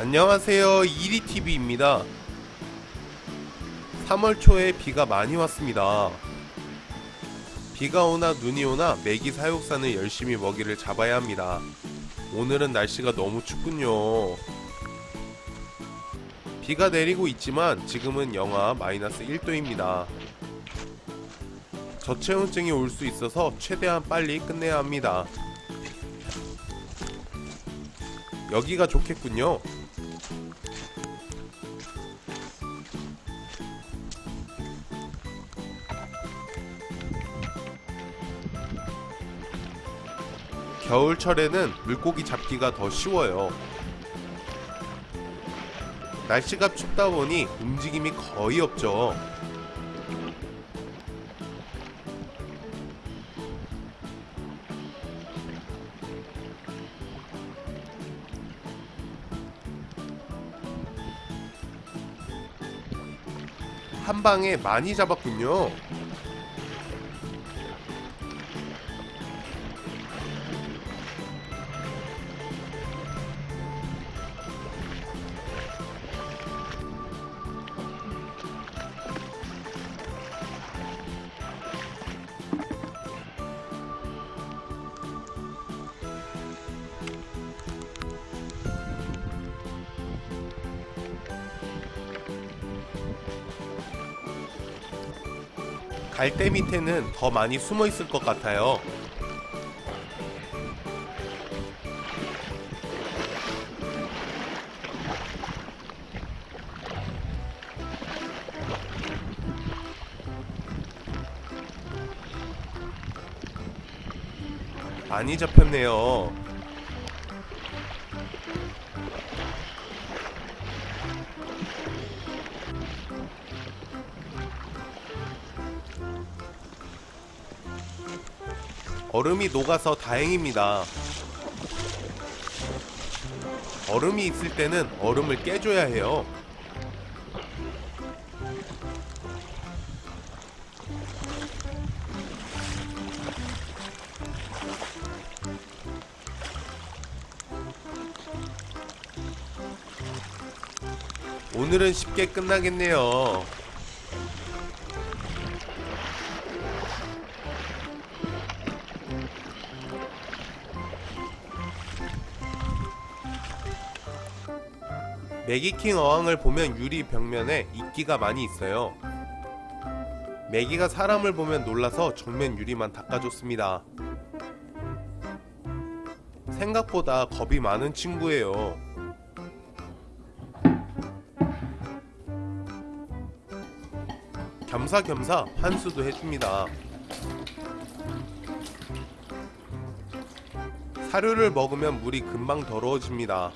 안녕하세요. 이리TV입니다. 3월 초에 비가 많이 왔습니다. 비가 오나 눈이 오나 메기 사육사는 열심히 먹이를 잡아야 합니다. 오늘은 날씨가 너무 춥군요. 비가 내리고 있지만 지금은 영하 마이너스 1도입니다. 저체온증이 올 수 있어서 최대한 빨리 끝내야 합니다. 여기가 좋겠군요 겨울철에는 물고기 잡기가 더 쉬워요. 날씨가 춥다 보니 움직임이 거의 없죠. 한 방에 많이 잡았군요. 갈대 밑에는 더 많이 숨어 있을 것 같아요. 많이 잡혔네요. 얼음이 녹아서 다행입니다. 얼음이 있을 때는 얼음을 깨줘야 해요. 오늘은 쉽게 끝나겠네요. 매기킹 어항을 보면 유리 벽면에 이끼가 많이 있어요. 매기가 사람을 보면 놀라서 정면 유리만 닦아줬습니다. 생각보다 겁이 많은 친구예요. 겸사겸사 환수도 해줍니다. 사료를 먹으면 물이 금방 더러워집니다.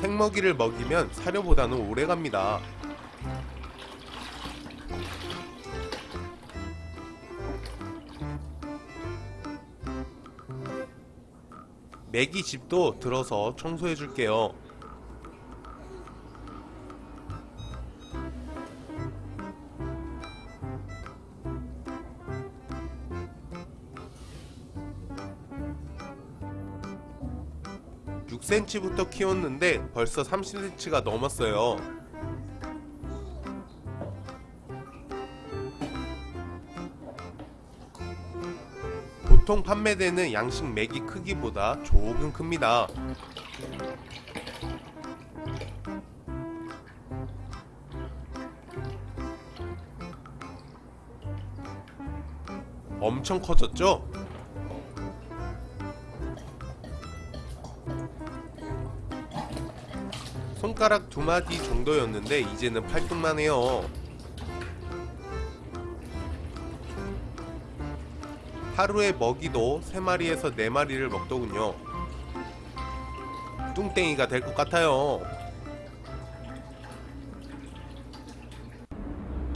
생먹이를 먹이면 사료보다는 오래 갑니다. 메기 집도 들어서 청소해 줄게요. 육 c m 부터 키웠는데 벌써 30cm가 넘었어요. 보통 판매되는 양식 메기 크기보다 조금 큽니다. 엄청 커졌죠? 손가락 두 마디 정도였는데 이제는 팔뚝만 해요. 하루에 먹이도 3마리에서 4마리를 먹더군요. 뚱땡이가 될 것 같아요.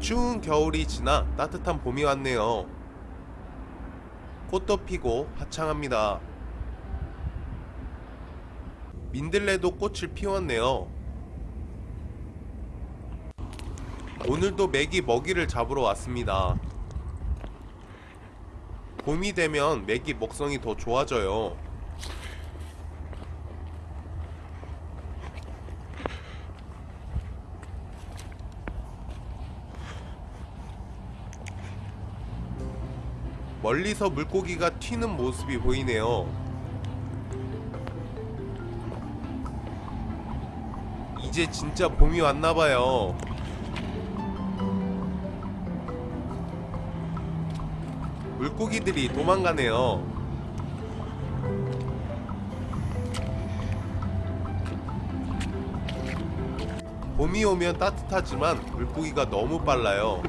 추운 겨울이 지나 따뜻한 봄이 왔네요. 꽃도 피고 화창합니다. 민들레도 꽃을 피웠네요. 오늘도 메기 먹이를 잡으러 왔습니다. 봄이 되면 메기 먹성이 더 좋아져요. 멀리서 물고기가 튀는 모습이 보이네요 이제 진짜 봄이 왔나봐요 물고기들이 도망가네요. 봄이 오면 따뜻하지만 물고기가 너무 빨라요.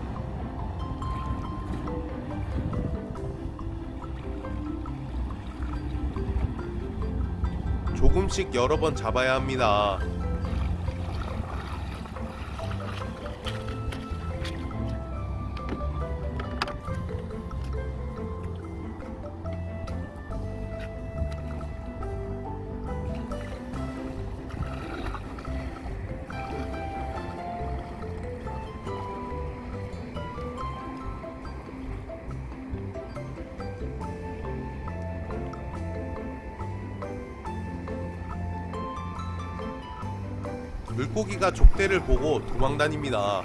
조금씩 여러 번 잡아야 합니다. 물고기가 족대를 보고 도망다닙니다.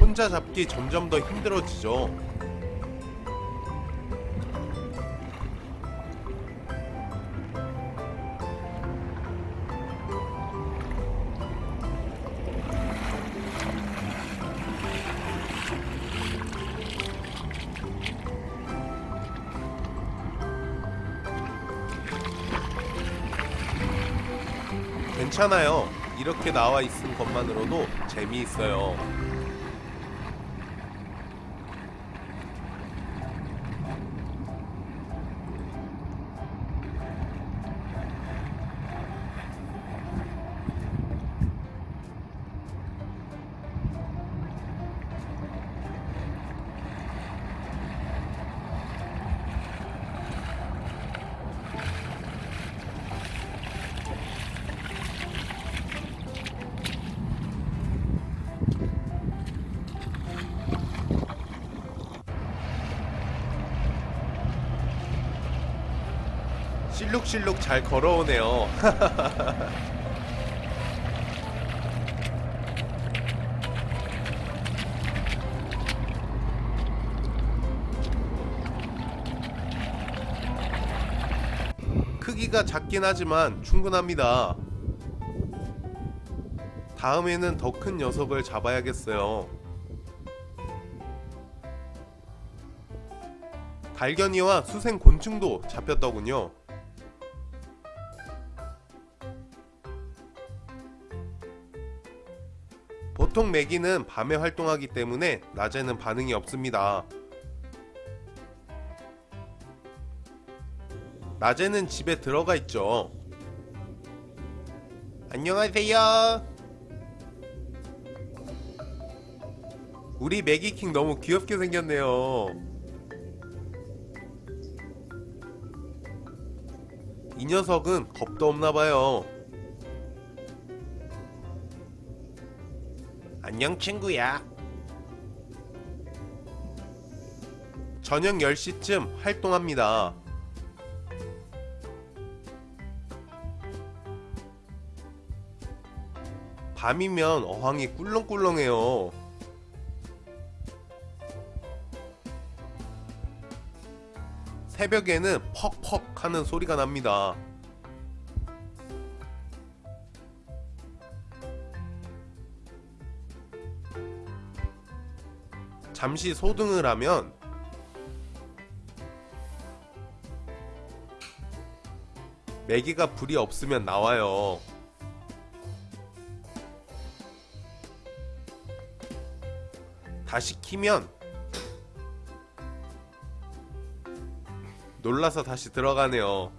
혼자 잡기 점점 더 힘들어지죠. 괜찮아요. 이렇게 나와 있는 것만으로도 재미있어요. 실룩실룩 잘 걸어오네요. 크기가 작긴 하지만 충분합니다. 다음에는 더 큰 녀석을 잡아야겠어요. 달견이와 수생 곤충도 잡혔더군요. 보통 메기는 밤에 활동하기 때문에 낮에는 반응이 없습니다. 낮에는 집에 들어가 있죠. 안녕하세요. 우리 메기킹 너무 귀엽게 생겼네요. 이 녀석은 겁도 없나봐요. 안녕 친구야. 저녁 10시쯤 활동합니다. 밤이면 어항이 꿀렁꿀렁해요. 새벽에는 퍽퍽 하는 소리가 납니다. 잠시 소등을 하면 메기가 불이 없으면 나와요. 다시 키면 놀라서 다시 들어가네요.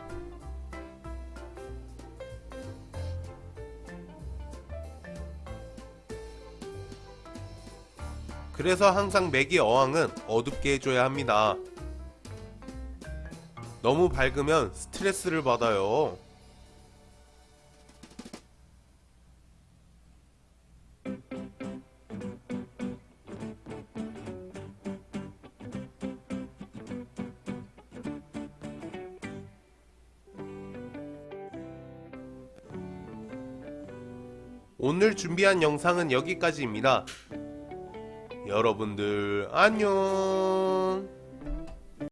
그래서 항상 맥의 어항은 어둡게 해줘야 합니다. 너무 밝으면 스트레스를 받아요. 오늘 준비한 영상은 여기까지입니다. 여러분들 안녕.